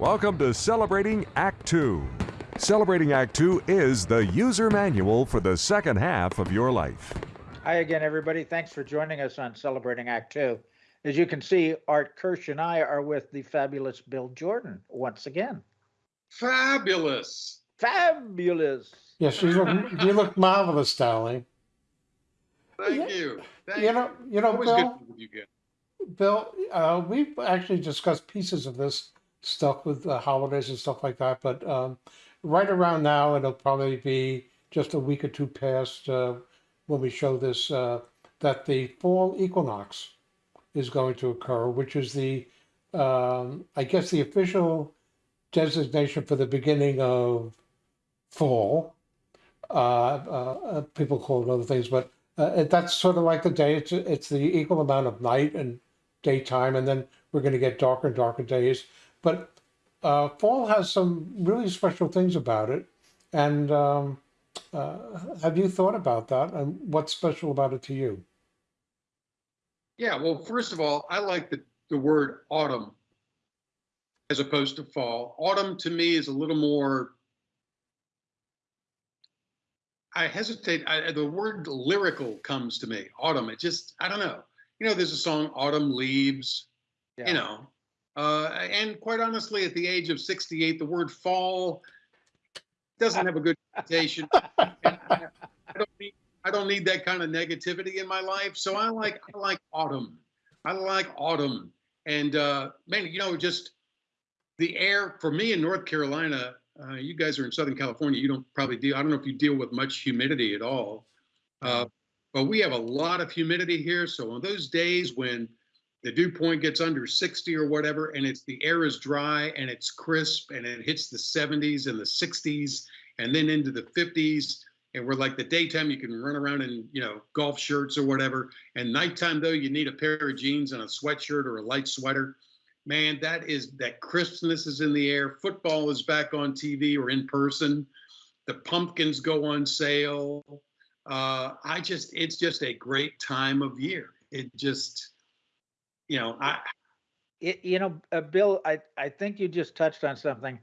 Welcome to Celebrating Act Two. Celebrating Act Two is the user manual for the second half of your life. Hi again, everybody. Thanks for joining us on Celebrating Act Two. As you can see, Art Kirsch and I are with the fabulous Bill Jordan once again. Fabulous. Fabulous. Yes, you look you look marvelous, darling. Thank Yeah. you. Thank You know, you know, Always good Bill. you. Bill, uh, we've actually discussed pieces of this stuff with the holidays and stuff like that, but um, right around now, it'll probably be just a week or two past uh, when we show this uh, that the fall equinox is going to occur, which is the, um, I guess, the official designation for the beginning of fall. Uh, uh, uh, people call it other things, but uh, that's sort of like the day. It's it's the equal amount of night and daytime, and then we're going to get darker and darker days. But uh, fall has some really special things about it. And um, uh, have you thought about that? And what's special about it to you? Yeah, well, first of all, I like the, the word autumn as opposed to fall. Autumn to me is a little more. I hesitate. I, the word lyrical comes to me. Autumn. It just, I don't know. You know, there's a song, Autumn Leaves, Yeah. you know. Uh, and quite honestly, at the age of 68, the word fall doesn't have a good connotation. And I, I don't need I don't need that kind of negativity in my life. So I like I like autumn. I like autumn. And uh, man, you know, just the air for me in North Carolina. Uh, you guys are in Southern California. You don't probably deal. I don't know if you deal with much humidity at all. Uh, but we have a lot of humidity here. So on those days when the dew point gets under 60 or whatever, and it's the air is dry and it's crisp and it hits the 70s and the 60s and then into the 50s. And we're like the daytime you can run around in you know golf shirts or whatever. And nighttime though you need a pair of jeans and a sweatshirt or a light sweater. Man, that is that crispness is in the air. Football is back on TV or in person. The pumpkins go on sale. Uh, I just it's just a great time of year. It just you know I It, you know, uh, Bill, I, I think you just touched on something.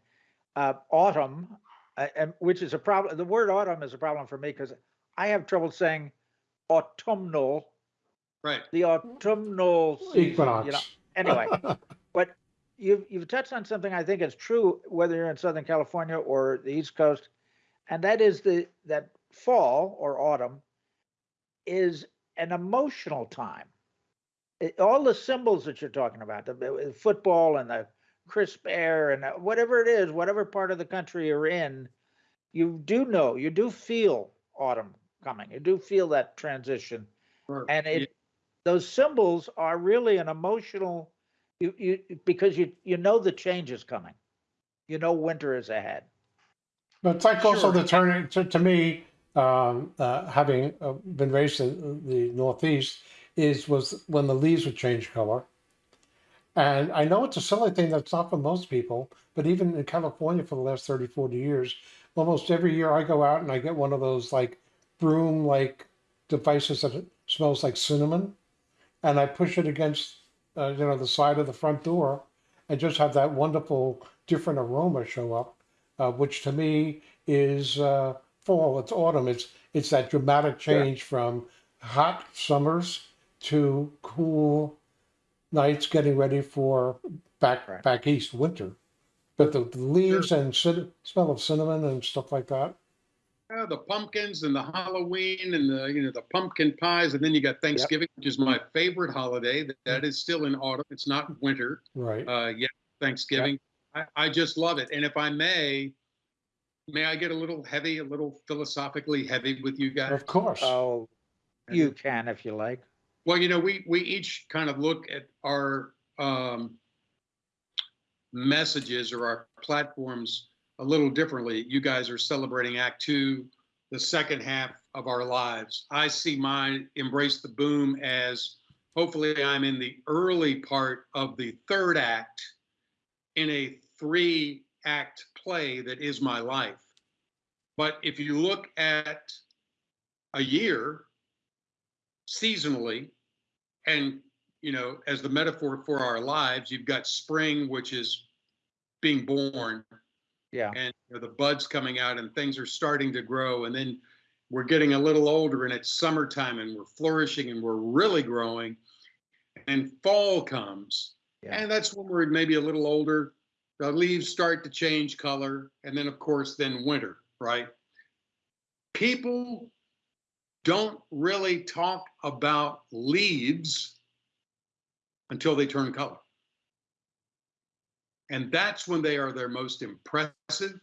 Uh, autumn, uh, and, which is a problem. The word autumn is a problem for me because I have trouble saying autumnal, right. the autumnal season, Equinox. You know, anyway, but you've you've touched on something I think is true whether you're in Southern California or the East Coast, and that is the that fall or autumn is an emotional time. It, all the symbols that you're talking about, the, the football and the crisp air and uh, whatever it is, whatever part of the country you're in, you do know, you do feel autumn coming. You do feel that transition. Or- and it yeah, those symbols are really an emotional you you because you you know the change is coming. You know winter is ahead. But it's like also the turn, to, to me, um, uh, having uh, been raised in the Northeast, is was when the leaves would change color. And I know it's a silly thing that's not for most people, but even in California for the last 30, 40 years, almost every year I go out and I get one of those like broom like devices that smells like cinnamon. And I push it against, uh, you know, the side of the front door and just have that wonderful different aroma show up uh, which to me is uh, fall. It's autumn. It's it's that dramatic change from hot summers to cool nights, getting ready for back Right. back east winter. But the, the leaves and cin- smell of cinnamon and stuff like that. Yeah, the pumpkins and the Halloween and the you know the pumpkin pies, and then you got Thanksgiving, which is my favorite holiday. That, that is still in autumn. It's not winter. Right. Uh, yeah, Thanksgiving. I, I just love it. And if I may, may I get a little heavy, a little philosophically heavy with you guys? of course. oh you can if you like Well, you know, we we each kind of look at our um, messages or our platforms a little differently. You guys are celebrating Act Two, the second half of our lives. I see mine embrace the boom as hopefully I'm in the early part of the third act in a three act play that is my life. But if you look at a year seasonally, and you know, as the metaphor for our lives, you've got spring, which is being born. Yeah. and you know, the buds coming out and things are starting to grow. And then we're getting a little older and it's summertime and we're flourishing and we're really growing. And fall comes. Yeah. and that's when we're maybe a little older. The leaves start to change color. And then of course then winter right? People don't really talk about leaves until they turn color and that's when they are their most impressive.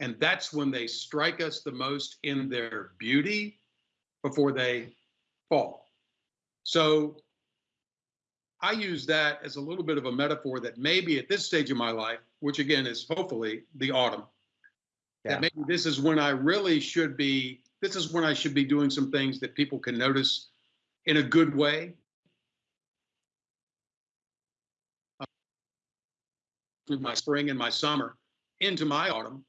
And that's when they strike us the most in their beauty before they fall. So I use that as a little bit of a metaphor that maybe at this stage of my life, which again is hopefully the autumn, Yeah. that maybe this is when I really should be, this is when I should be doing some things that people can notice in a good way. Uh, through my spring and my summer into my autumn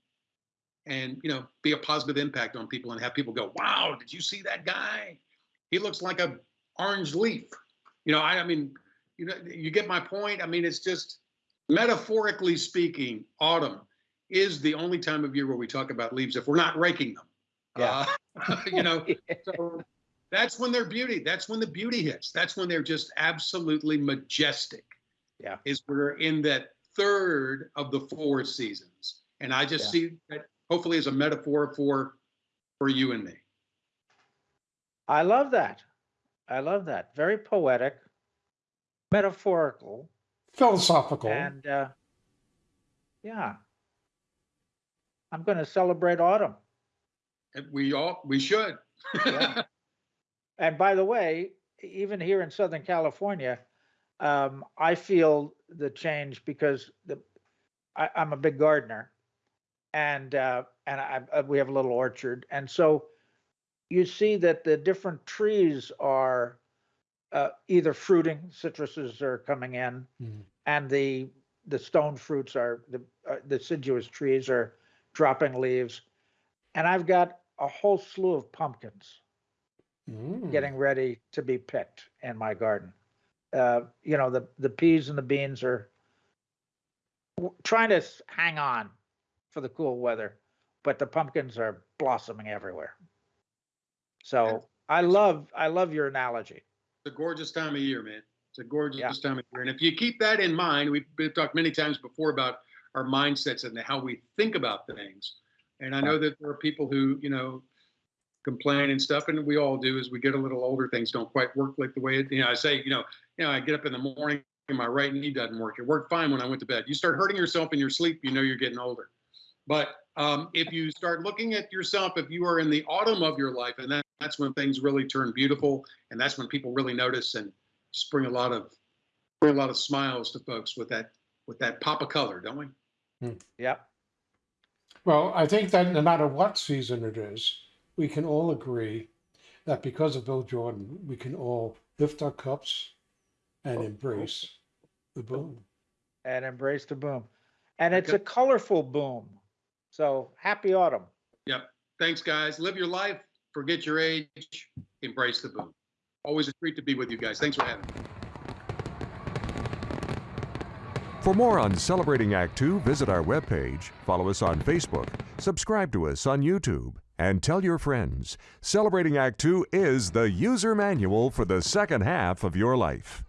and you know be a positive impact on people and have people go wow did you see that guy? He looks like a orange leaf. You know i, I mean you know you get my point? I mean it's just metaphorically speaking autumn is the only time of year where we talk about leaves if we're not raking them Yeah. Uh, you know so that's when their beauty that's when the beauty hits that's when they're just absolutely majestic Yeah. is we're in that third of the four seasons and i just Yeah. see that hopefully as a metaphor for for you and me I love that. I love that. Very poetic, metaphorical, Philosophical. and uh, yeah. I'm going to celebrate autumn. And we all we should Yeah. And by the way, even here in Southern California, um, I feel the change because the I, I'm a big gardener, and uh, and I, I, we have a little orchard, and so you see that the different trees are uh, either fruiting, citruses are coming in, Mhm. and the the stone fruits are the uh, deciduous trees are dropping leaves, and I've got a whole slew of pumpkins Mm. getting ready to be picked in my garden. Uh, you know, the the peas and the beans are trying to hang on for the cool weather, but the pumpkins are blossoming everywhere. So That's- I love I love your analogy. it's a gorgeous time of year man it's a gorgeous Yeah. time of year and if you keep that in mind we've, we've talked many times before about our mindsets and how we think about things and i know that there are people who you know complain and stuff and we all do as we get a little older things don't quite work like the way it, you know i say you know you know i get up in the morning and my right knee doesn't work. It worked fine when i went to bed. You start hurting yourself in your sleep you know you're getting older. But um, if you start looking at yourself if you are in the autumn of your life and that, that's when things really turn beautiful and that's when people really notice and just bring a lot of bring a lot of smiles to folks with that with that pop of color don't we? Yep. Well, I think that no matter what season it is, we can all agree that because of Bill Jordan, we can all lift our cups and oh, embrace oh. the boom. And embrace the boom. And it's a colorful boom. So happy autumn. Yep. Thanks guys live your life forget your age embrace the boom always a treat to be with you guys thanks for having me For more on Celebrating Act Two, visit our webpage, follow us on Facebook, subscribe to us on YouTube, and tell your friends. Celebrating Act Two is the user manual for the second half of your life.